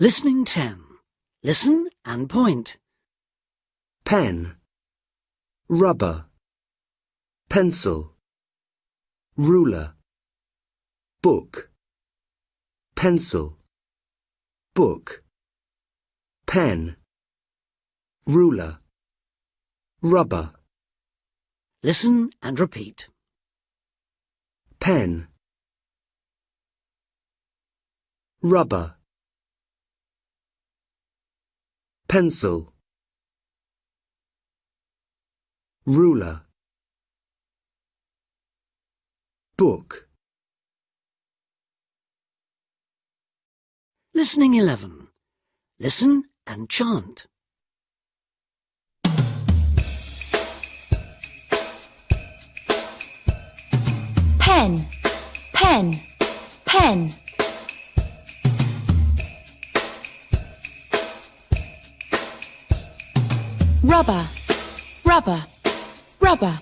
Listening 10. Listen and point. pen, rubber, pencil, ruler, book, pencil, book, pen, ruler, rubber, Listen and repeat. pen, rubber, pencil, ruler, book, Listening 11. Listen and chant. pen, pen, pen. Rubber, rubber, rubber.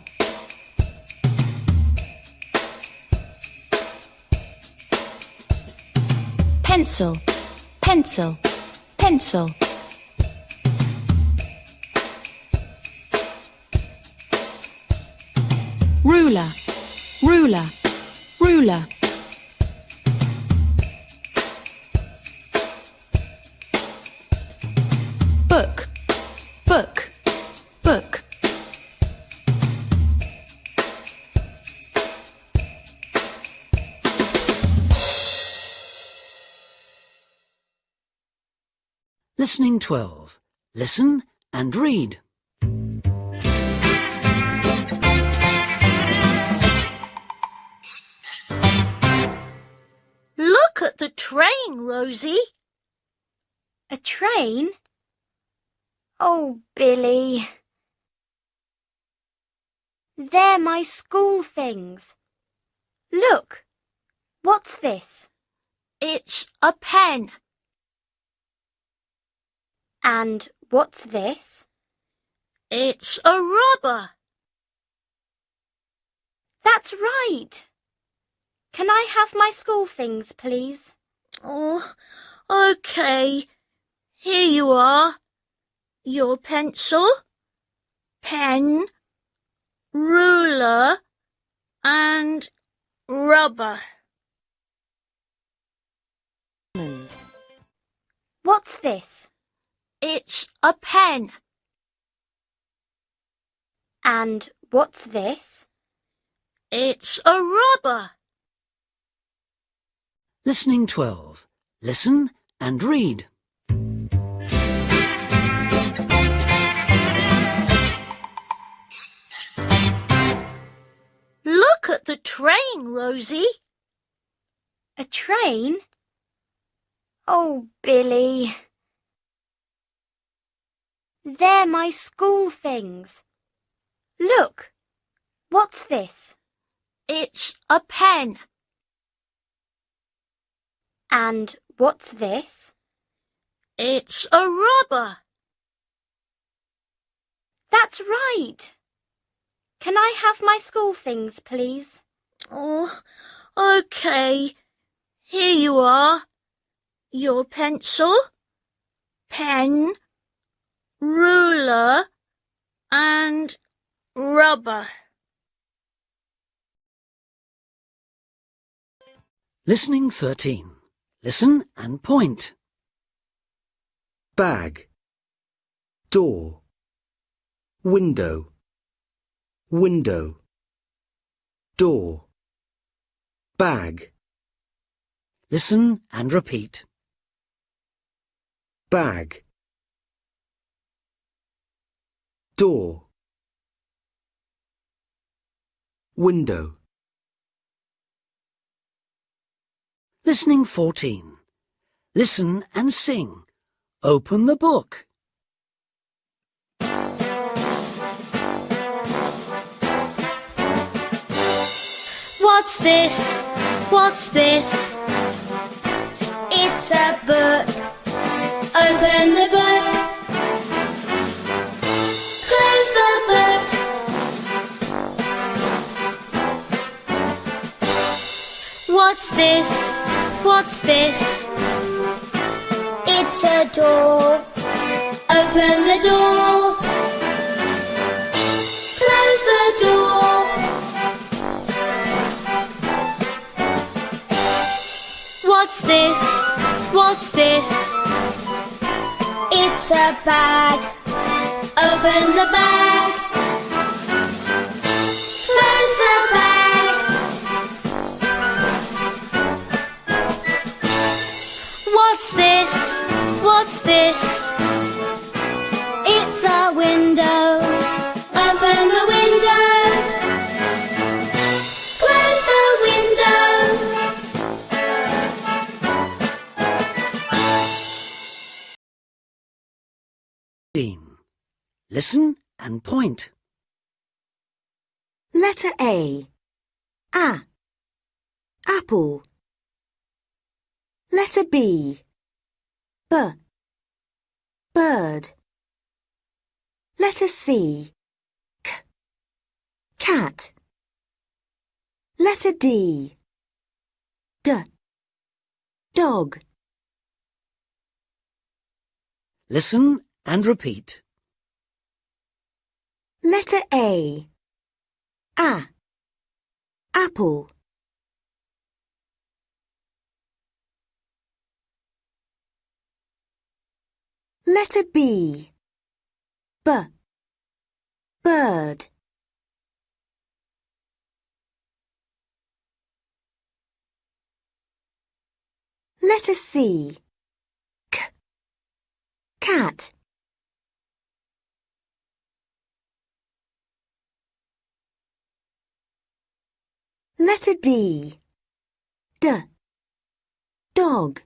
Pencil, pencil, pencil. Ruler, ruler, ruler. Book, Listening 12. Listen and read. Look at the train, Rosie. A train? Oh, Billy. They're my school things. Look. What's this? It's a pen. And what's this? It's a rubber. That's right. Can I have my school things, please? Oh, okay. Here you are. Your pencil, pen, ruler, and rubber. What's this? It's a pen. And what's this? It's a rubber. Listening 12. Listen and read. Look at the train, Rosie. A train? Oh, Billy. They're my school things. Look. What's this? It's a pen. And what's this? It's a rubber. That's right. Can I have my school things, please? Oh, okay. Here you are. Your pencil, pen, ruler, and rubber. Listening 13. Listen and point. bag, door, window, window, door, bag, Listen and repeat. bag, door, window, Listening 14. Listen and sing. Open the book. What's this? What's this? It's a book. Open the book. This? What's this? It's a door. Open the door. Close the door. What's this? What's this? It's a bag. Open the bag. Listen and point. Letter A. A. Apple. Letter B. B. Bird. Letter C. K. Cat. Letter D. D. Dog. Listen and repeat. Letter A. A. Apple. Letter B. B. Bird. Letter C. K. Cat. Letter D. D. Dog.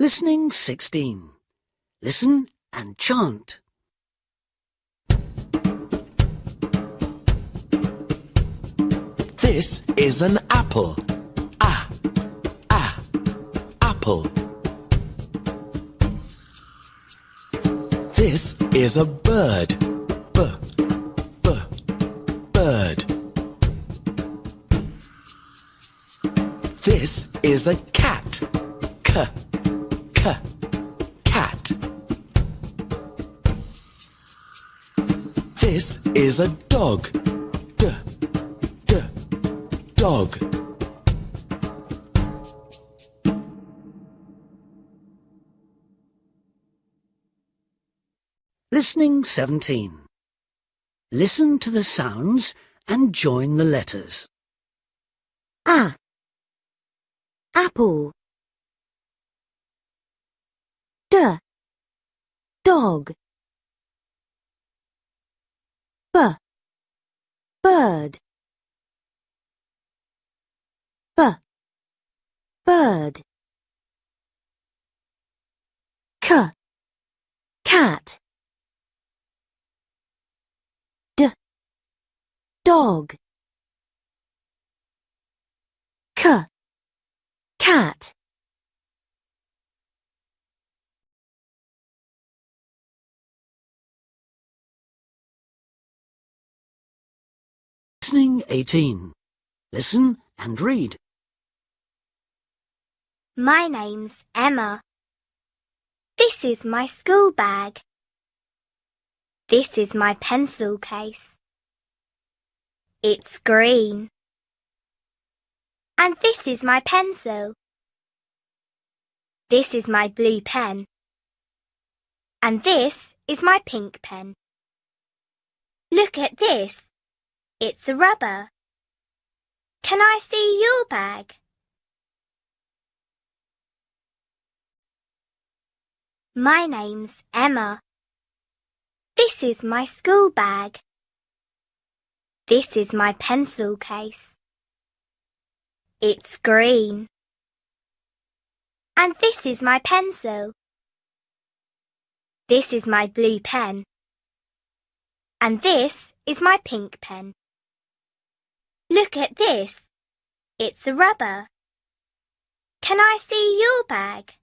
Listening 16. Listen and chant. This is an apple. Ah, ah, apple. This is a bird. B, b, bird. This is a cat. K, k, cat. This is a dog. D, d, dog. Listening 17. Listen to the sounds and join the letters. A. Apple. D. Dog. B. Bird. B. Bird. K. Cat. Dog. K. Cat. Listening 18. Listen and read. My name's Emma. This is my school bag. This is my pencil case. It's green. And this is my pencil. This is my blue pen. And this is my pink pen. Look at this. It's a rubber. Can I see your bag? My name's Emma. This is my school bag. This is my pencil case. It's green. And this is my pencil. This is my blue pen. And this is my pink pen. Look at this. It's a rubber. Can I see your bag?